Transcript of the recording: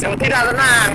Yang tidak tenang.